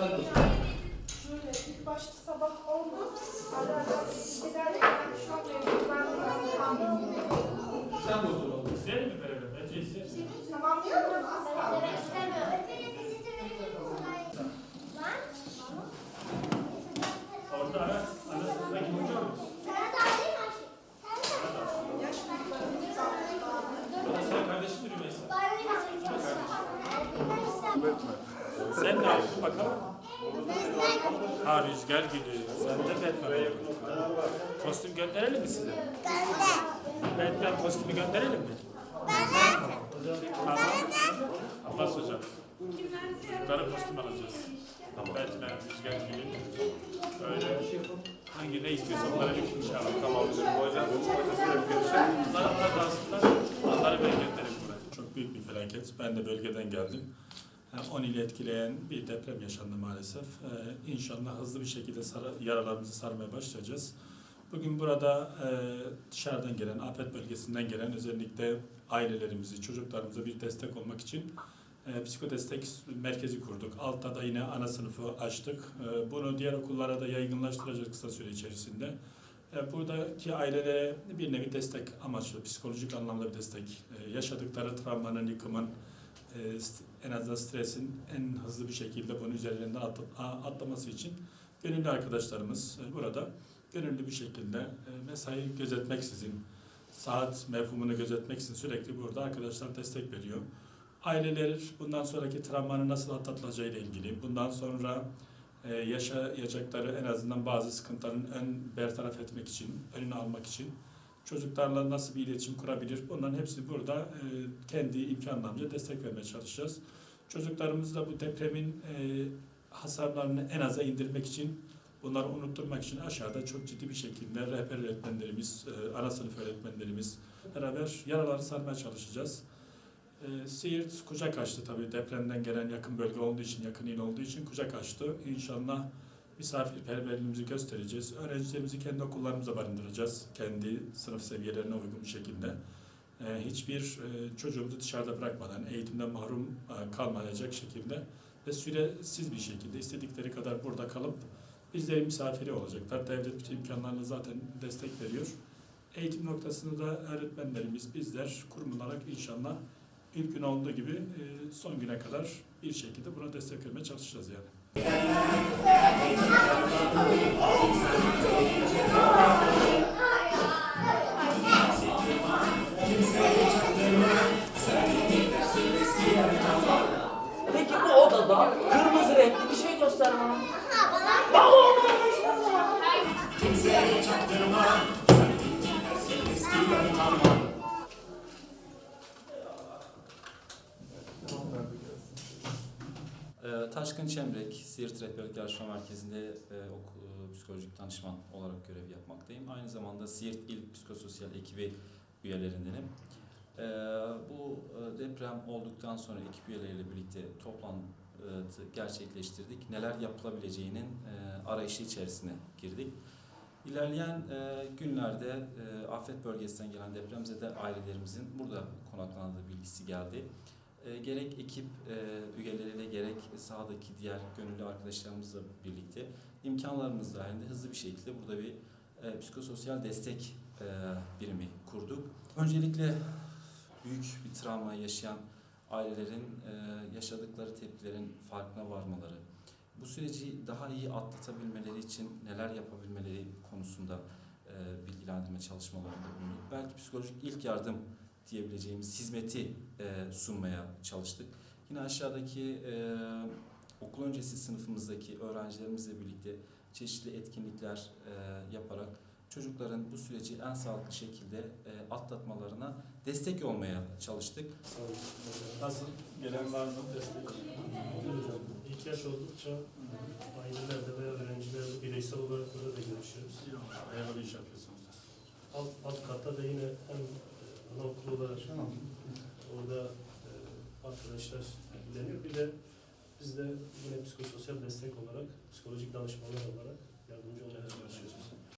Sen de Şöyle ilk başta sabah oldu. Ara ara gider yani şu an ben kaldım. Sen de otur oğlum. İster mi beraber? Bence ister. Tamam diyor musun? Asla. Orada ara, arasındaki hoca mı? Yaş gruplarımız kaldı. O da senin kardeşin mi Rümeysa? Sen ne yaptın bakalım? Ha rüzgar gidiyor. Sen de Batman oldun. Kostüm gönderelim mi size? Batman kostümü gönderelim mi? Tamam. Abbas hocam. Yukarı kostüm alacağız. Batman, rüzgar gibi. Öyle hangi ne istiyorsa onları bir inşallah. Tamam hocam. Hocam, hocasıyla bir görüşelim. Bunlar onlar dansınlar. Onları ben gönderirim buraya. Çok büyük bir felaket. Ben de bölgeden geldim. Yani 10 ili etkileyen bir deprem yaşandı maalesef. Ee, inşallah hızlı bir şekilde yaralarımızı sarmaya başlayacağız. Bugün burada e, dışarıdan gelen, afet bölgesinden gelen özellikle ailelerimizi, çocuklarımıza bir destek olmak için e, psikodestek merkezi kurduk. Altta da yine ana sınıfı açtık. E, bunu diğer okullara da yaygınlaştıracağız kısa süre içerisinde. Buradaki ailelere bir nevi destek amaçlı, psikolojik anlamda bir destek. Yaşadıkları travmanın, yıkımın, en azından stresin en hızlı bir şekilde bunun üzerinden atlaması için gönüllü arkadaşlarımız e, burada gönüllü bir şekilde e, mesai gözetmeksizin, saat mevhumunu gözetmeksizin sürekli burada arkadaşlar destek veriyor. Aileler bundan sonraki travmanın nasıl atlatılacağı ile ilgili, bundan sonra e, yaşayacakları en azından bazı sıkıntıların ön bertaraf etmek için, önünü almak için çocuklarla nasıl bir iletişim kurabilir? Bunların hepsi burada e, kendi imkanlarımızca destek vermeye çalışacağız. Çocuklarımız da bu depremin e, hasarlarını en aza indirmek için, bunları unutturmak için aşağıda çok ciddi bir şekilde rehber öğretmenlerimiz, e, ana sınıf öğretmenlerimiz beraber yaraları sarmaya çalışacağız. Siirt kucak açtı tabii depremden gelen yakın bölge olduğu için, yakın il olduğu için kucak açtı. İnşallah misafirperverliğimizi göstereceğiz. Öğrencilerimizi kendi okullarımıza barındıracağız. Kendi sınıf seviyelerine uygun bir şekilde. Ee, hiçbir e, çocuğumuzu dışarıda bırakmadan, eğitimden mahrum e, kalmayacak şekilde ve süresiz bir şekilde istedikleri kadar burada kalıp bizlerin misafiri olacaklar. Devlet bütün imkanlarla zaten destek veriyor. Eğitim noktasında da öğretmenlerimiz, bizler kurum olarak inşallah ilk gün olduğu gibi e, son güne kadar bir şekilde buna destek vermeye çalışacağız yani. Taşkın Çemrek, Siirt Rehberlik Yarışma Merkezi'nde e, ok- e, psikolojik danışman olarak görev yapmaktayım. Aynı zamanda Siirt İl Psikososyal Ekibi üyelerindenim. Ee, Bu e, deprem olduktan sonra ekip üyeleriyle birlikte toplantı gerçekleştirdik. Neler yapılabileceğinin e, arayışı içerisine girdik. İlerleyen e, günlerde e, afet bölgesinden gelen depremzede ailelerimizin burada konakladığı bilgisi geldi. Gerek ekip üyeleriyle gerek sahadaki diğer gönüllü arkadaşlarımızla birlikte imkanlarımız dahilinde hızlı bir şekilde burada bir psikososyal destek birimi kurduk. Öncelikle büyük bir travma yaşayan ailelerin e, yaşadıkları tepkilerin farkına varmaları, bu süreci daha iyi atlatabilmeleri için neler yapabilmeleri konusunda e, bilgilendirme çalışmalarında bulunduk. Belki psikolojik ilk yardım diyebileceğimiz hizmeti e, sunmaya çalıştık. Yine aşağıdaki okul öncesi sınıfımızdaki öğrencilerimizle birlikte çeşitli etkinlikler yaparak çocukların bu süreci en sağlıklı şekilde e, atlatmalarına destek olmaya çalıştık. Nasıl? Gelen var mı destek? İhtiyaç oldukça ailelerde veya öğrencilerle bireysel olarak burada da görüşüyoruz. Hayırlı bir iş yapıyorsunuz. Alt, alt katta da yine hem e, anaokulu olarak orada e, arkadaşlar ilgileniyor. Bir de biz de yine psikososyal destek olarak, psikolojik danışmanlar olarak